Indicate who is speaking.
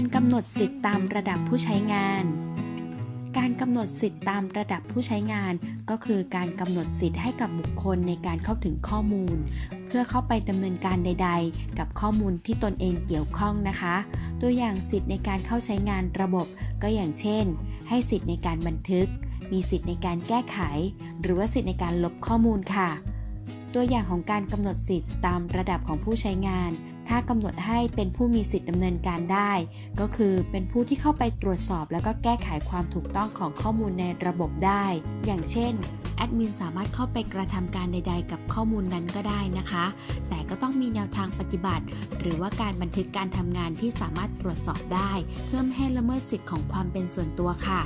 Speaker 1: การกำหนดสิทธิ์ตามระดับผู้ใช้งาน การกำหนดสิทธิ์ตามระดับผู้ใช้งาน ก็คือการกำหนดสิทธิ์ให้กับบุคคลในการเข้าถึงข้อมูล เพื่อเข้าไปดำเนินการใด ๆ กับข้อมูลที่ตนเองเกี่ยวข้องนะคะ ตัวอย่างสิทธิ์ในการเข้าใช้งานระบบ ก็อย่างเช่น ให้สิทธิ์ในการบันทึก มีสิทธิ์ในการแก้ไข หรือว่าสิทธิ์ในการลบข้อมูลค่ะ ตัวอย่างของการกำหนดสิทธิ์ตามระดับของผู้ใช้งาน ถ้ากำหนดให้เป็นผู้มีสิทธิ์ดำเนินการได้ ก็คือเป็นผู้ที่เข้าไปตรวจสอบ แล้วก็แก้ไขความถูกต้องของข้อมูลในระบบได้ อย่างเช่นแอดมินสามารถเข้าไปกระทำการใด ๆ กับข้อมูลนั้นก็ได้นะคะ แต่ก็ต้องมีแนวทางปฏิบัติ หรือว่าการบันทึกการทำงานที่สามารถตรวจสอบได้ เพื่อไม่ให้ละเมิดสิทธิ์ของความเป็นส่วนตัวค่ะ